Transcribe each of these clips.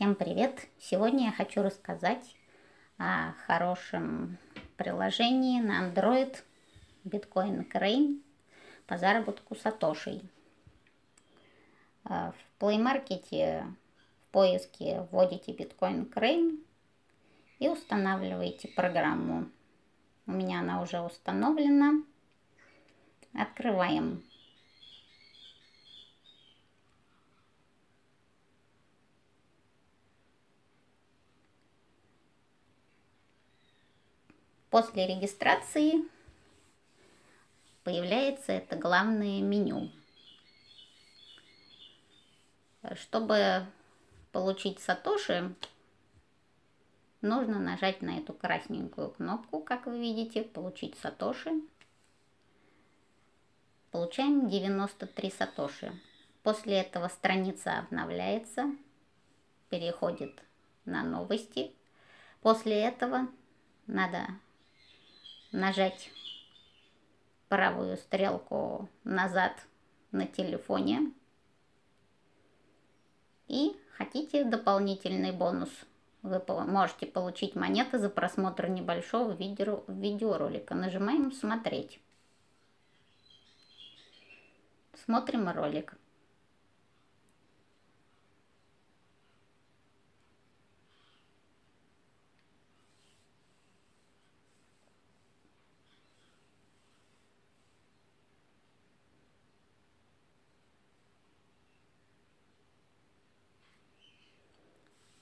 Всем привет! Сегодня я хочу рассказать о хорошем приложении на Android Bitcoin Crane по заработку сатошей. А, в Play Market в поиске вводите Bitcoin Crane и устанавливаете программу. У меня она уже установлена. Открываем После регистрации появляется это главное меню. Чтобы получить сатоши, нужно нажать на эту красненькую кнопку, как вы видите, получить сатоши. Получаем 93 сатоши. После этого страница обновляется, переходит на новости. После этого надо нажать правую стрелку назад на телефоне. И хотите дополнительный бонус, вы можете получить монеты за просмотр небольшого видео, видеоролика. Нажимаем «Смотреть». Смотрим ролик.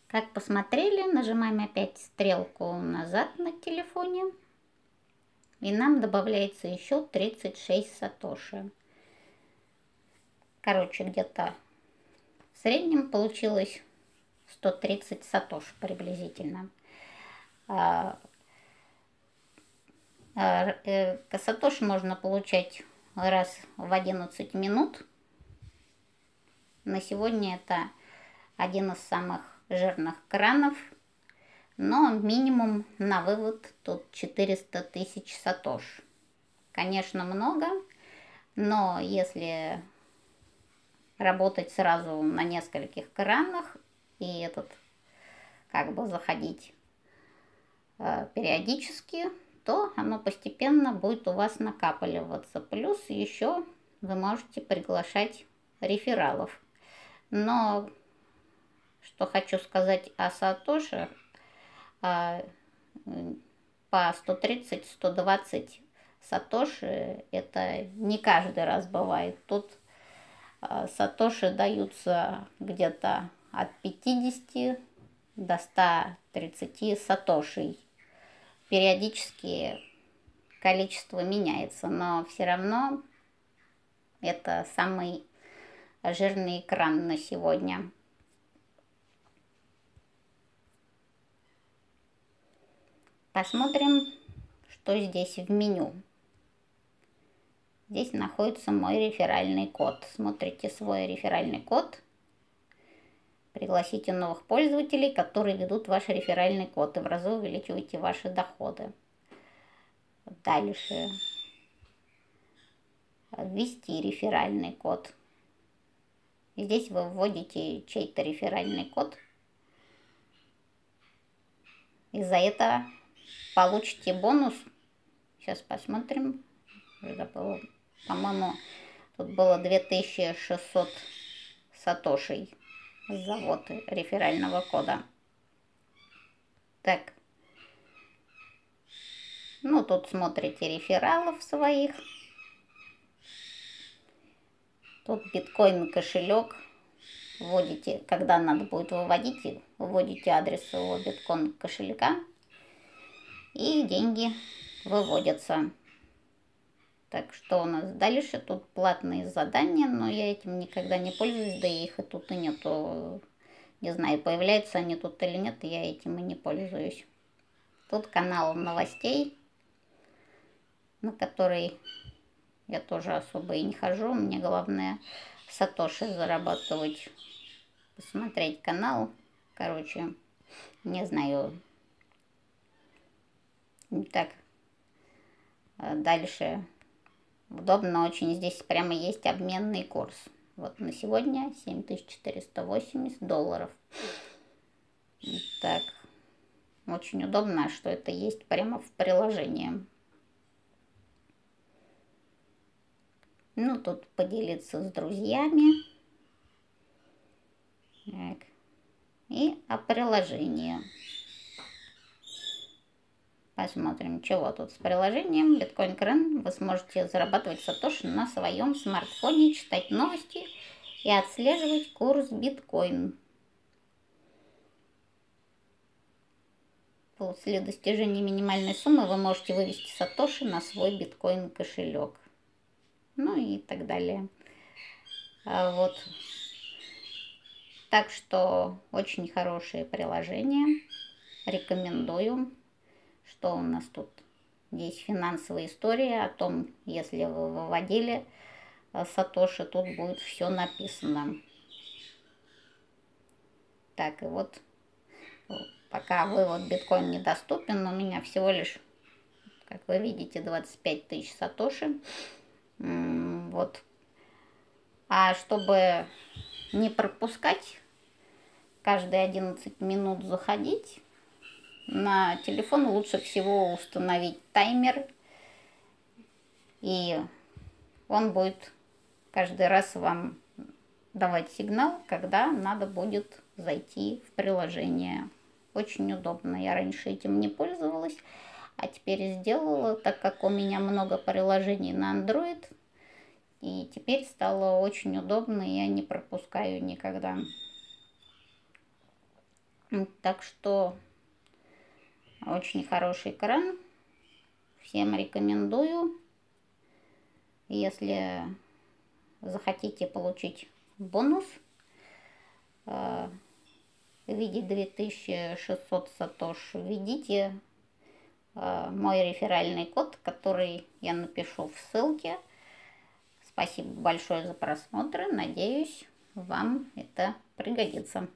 Как посмотрели, нажимаем опять стрелку назад на телефоне. И нам добавляется еще 36 сатоши. Короче, где-то в среднем получилось 130 сатош приблизительно. А, а, э, сатош можно получать раз в 11 минут. На сегодня это один из самых жирных кранов, но минимум на вывод тут 400 тысяч сатош. Конечно, много, но если работать сразу на нескольких кранах и этот как бы заходить э, периодически, то оно постепенно будет у вас накапливаться. Плюс еще вы можете приглашать рефералов. Но что хочу сказать о Сатоши, а, по 130-120 Сатоши это не каждый раз бывает. Тут а, Сатоши даются где-то от 50 до 130 Сатошей. Периодически количество меняется, но все равно это самый жирный экран на сегодня. Посмотрим, что здесь в меню. Здесь находится мой реферальный код. Смотрите свой реферальный код. Пригласите новых пользователей, которые ведут ваш реферальный код, и в разы увеличивайте ваши доходы. Дальше. Ввести реферальный код. Здесь вы вводите чей-то реферальный код. И за это получите бонус. Сейчас посмотрим. По-моему, тут было 2600 сатошей завод реферального кода. Так. Ну, тут смотрите рефералов своих. Тут биткоин кошелек. Вводите, когда надо будет выводить, вводите адрес своего биткоин кошелька и деньги выводятся. Так что у нас дальше? Тут платные задания, но я этим никогда не пользуюсь, да и их и тут и нету. Не знаю, появляются они тут или нет, я этим и не пользуюсь. Тут канал новостей, на который я тоже особо и не хожу. Мне главное сатоши зарабатывать, посмотреть канал. Короче, не знаю, так, а дальше. Удобно очень. Здесь прямо есть обменный курс. Вот на сегодня 7480 долларов. Так, очень удобно, что это есть прямо в приложении. Ну, тут поделиться с друзьями. Так. И о приложении. Посмотрим, чего тут с приложением Bitcoin Крен. Вы сможете зарабатывать сатоши на своем смартфоне, читать новости и отслеживать курс биткоин. После достижения минимальной суммы вы можете вывести сатоши на свой биткоин кошелек. Ну и так далее. А вот. Так что очень хорошее приложение. Рекомендую. Что у нас тут? Здесь финансовая история о том, если вы выводили э, Сатоши, тут будет все написано. Так, и вот пока вывод биткоин недоступен, у меня всего лишь, как вы видите, 25 тысяч Сатоши. Вот. А чтобы не пропускать, каждые 11 минут заходить, на телефон лучше всего установить таймер, и он будет каждый раз вам давать сигнал, когда надо будет зайти в приложение. Очень удобно. Я раньше этим не пользовалась, а теперь сделала, так как у меня много приложений на Android. И теперь стало очень удобно, я не пропускаю никогда. Так что очень хороший кран. Всем рекомендую. Если захотите получить бонус э, в виде 2600 сатош, введите э, мой реферальный код, который я напишу в ссылке. Спасибо большое за просмотр. Надеюсь, вам это пригодится.